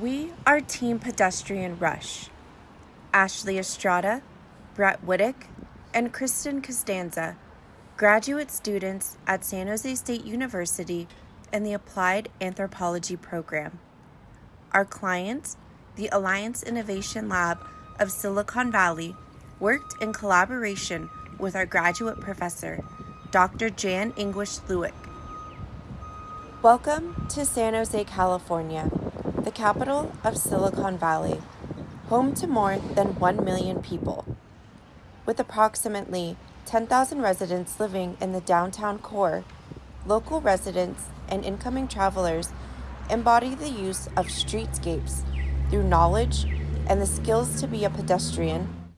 We are Team Pedestrian Rush. Ashley Estrada, Brett Whittick, and Kristen Costanza, graduate students at San Jose State University in the Applied Anthropology program. Our client, the Alliance Innovation Lab of Silicon Valley, worked in collaboration with our graduate professor, Dr. Jan English Lueck. Welcome to San Jose, California the capital of Silicon Valley, home to more than 1 million people. With approximately 10,000 residents living in the downtown core, local residents and incoming travelers embody the use of streetscapes through knowledge and the skills to be a pedestrian,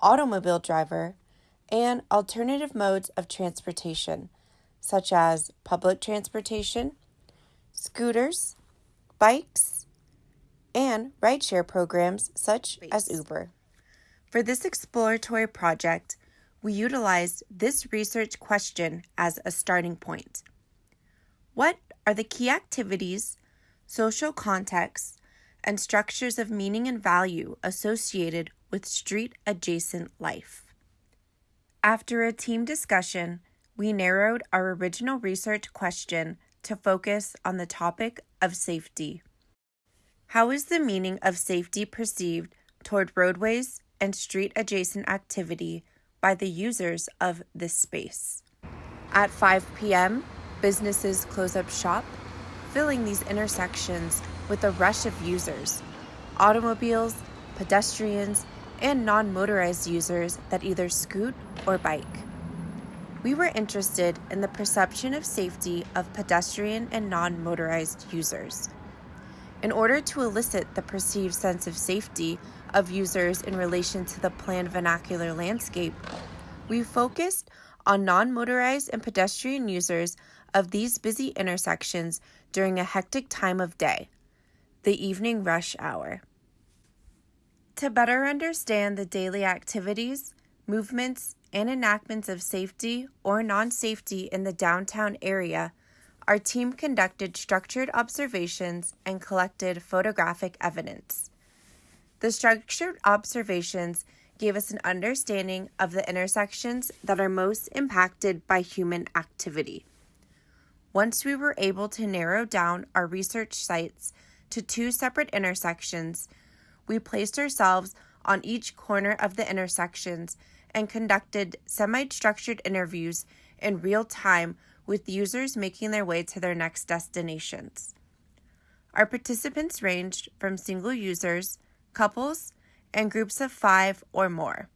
automobile driver, and alternative modes of transportation, such as public transportation, scooters, bikes, and rideshare programs such as Uber. For this exploratory project, we utilized this research question as a starting point. What are the key activities, social contexts, and structures of meaning and value associated with street adjacent life? After a team discussion, we narrowed our original research question to focus on the topic of safety. How is the meaning of safety perceived toward roadways and street adjacent activity by the users of this space? At 5 p.m., businesses close up shop, filling these intersections with a rush of users automobiles, pedestrians, and non motorized users that either scoot or bike. We were interested in the perception of safety of pedestrian and non motorized users in order to elicit the perceived sense of safety of users in relation to the planned vernacular landscape, we focused on non motorized and pedestrian users of these busy intersections during a hectic time of day, the evening rush hour. To better understand the daily activities, movements, and enactments of safety or non safety in the downtown area, our team conducted structured observations and collected photographic evidence. The structured observations gave us an understanding of the intersections that are most impacted by human activity. Once we were able to narrow down our research sites to two separate intersections, we placed ourselves on each corner of the intersections and conducted semi structured interviews in real time with users making their way to their next destinations. Our participants ranged from single users, couples, and groups of five or more.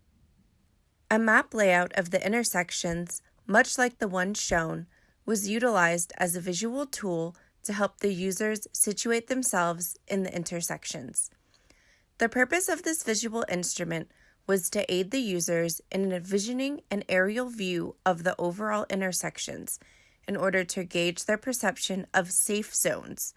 A map layout of the intersections, much like the one shown, was utilized as a visual tool to help the users situate themselves in the intersections. The purpose of this visual instrument was to aid the users in envisioning an aerial view of the overall intersections in order to gauge their perception of safe zones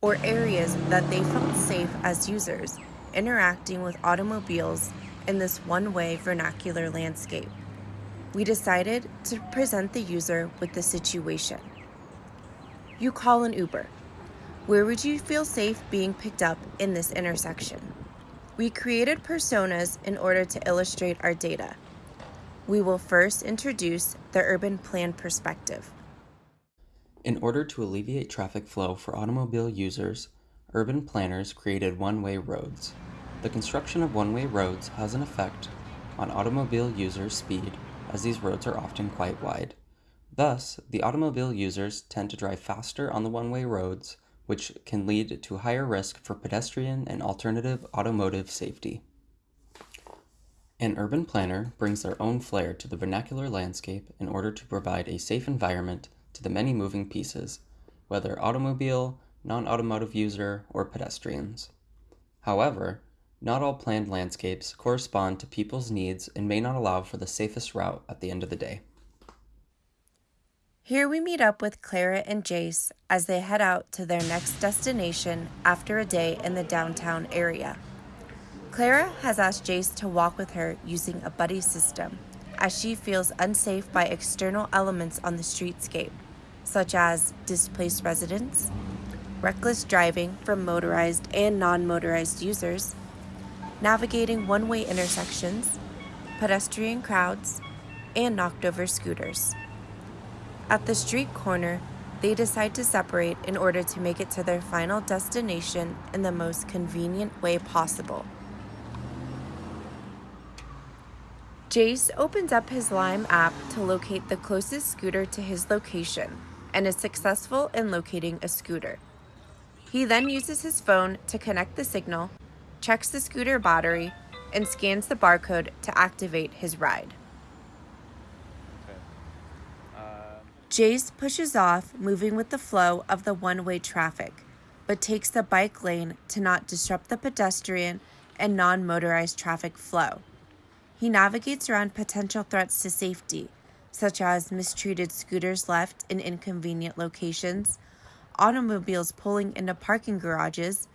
or areas that they felt safe as users interacting with automobiles in this one way vernacular landscape. We decided to present the user with the situation. You call an Uber. Where would you feel safe being picked up in this intersection? We created personas in order to illustrate our data. We will first introduce the urban plan perspective. In order to alleviate traffic flow for automobile users, urban planners created one-way roads. The construction of one-way roads has an effect on automobile users' speed as these roads are often quite wide. Thus, the automobile users tend to drive faster on the one-way roads, which can lead to higher risk for pedestrian and alternative automotive safety. An urban planner brings their own flair to the vernacular landscape in order to provide a safe environment to the many moving pieces, whether automobile, non-automotive user, or pedestrians. However, not all planned landscapes correspond to people's needs and may not allow for the safest route at the end of the day. Here we meet up with Clara and Jace as they head out to their next destination after a day in the downtown area. Clara has asked Jace to walk with her using a buddy system, as she feels unsafe by external elements on the streetscape such as displaced residents, reckless driving from motorized and non motorized users, navigating one way intersections, pedestrian crowds, and knocked over scooters. At the street corner, they decide to separate in order to make it to their final destination in the most convenient way possible. Jace opens up his Lime app to locate the closest scooter to his location and is successful in locating a scooter. He then uses his phone to connect the signal, checks the scooter battery, and scans the barcode to activate his ride. Jace pushes off, moving with the flow of the one way traffic, but takes the bike lane to not disrupt the pedestrian and non motorized traffic flow. He navigates around potential threats to safety, such as mistreated scooters left in inconvenient locations, automobiles pulling into parking garages,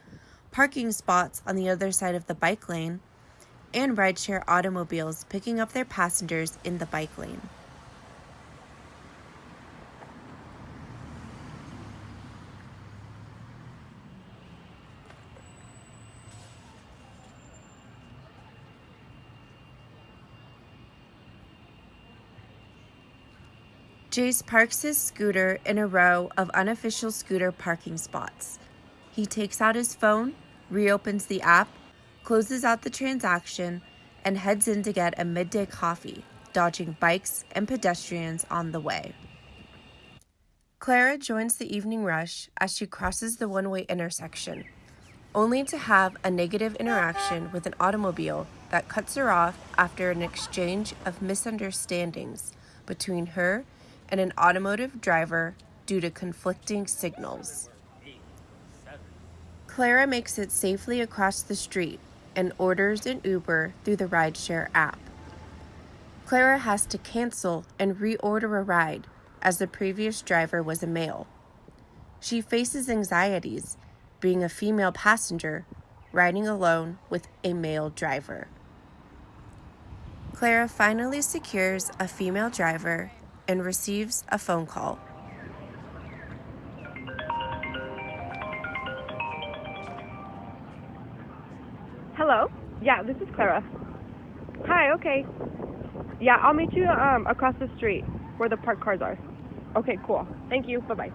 parking spots on the other side of the bike lane, and rideshare automobiles picking up their passengers in the bike lane. Jace parks his scooter in a row of unofficial scooter parking spots. He takes out his phone, reopens the app, closes out the transaction, and heads in to get a midday coffee, dodging bikes and pedestrians on the way. Clara joins the evening rush as she crosses the one way intersection, only to have a negative interaction with an automobile that cuts her off after an exchange of misunderstandings between her and an automotive driver due to conflicting signals. Clara makes it safely across the street and orders an Uber through the rideshare app. Clara has to cancel and reorder a ride as the previous driver was a male. She faces anxieties being a female passenger riding alone with a male driver. Clara finally secures a female driver and receives a phone call. Hello? Yeah, this is Clara. Hi, okay. Yeah, I'll meet you um, across the street where the parked cars are. Okay, cool. Thank you. Bye bye.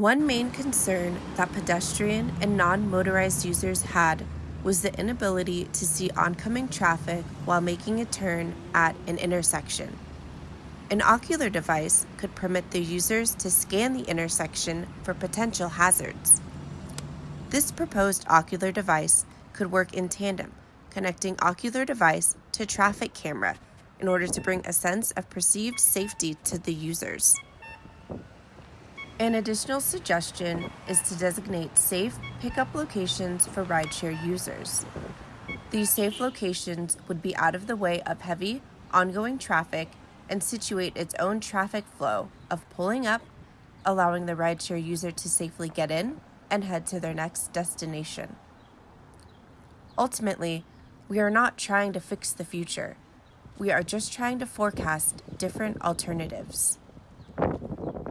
One main concern that pedestrian and non motorized users had was the inability to see oncoming traffic while making a turn at an intersection. An ocular device could permit the users to scan the intersection for potential hazards. This proposed ocular device could work in tandem, connecting ocular device to traffic camera in order to bring a sense of perceived safety to the users. An additional suggestion is to designate safe pickup locations for rideshare users. These safe locations would be out of the way of heavy, ongoing traffic and situate its own traffic flow of pulling up, allowing the rideshare user to safely get in and head to their next destination. Ultimately, we are not trying to fix the future. We are just trying to forecast different alternatives.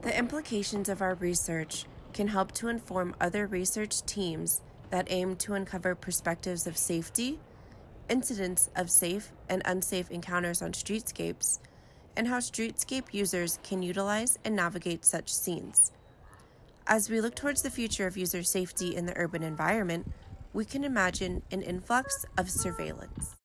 The implications of our research can help to inform other research teams that aim to uncover perspectives of safety, incidents of safe and unsafe encounters on streetscapes, and how streetscape users can utilize and navigate such scenes. As we look towards the future of user safety in the urban environment, we can imagine an influx of surveillance.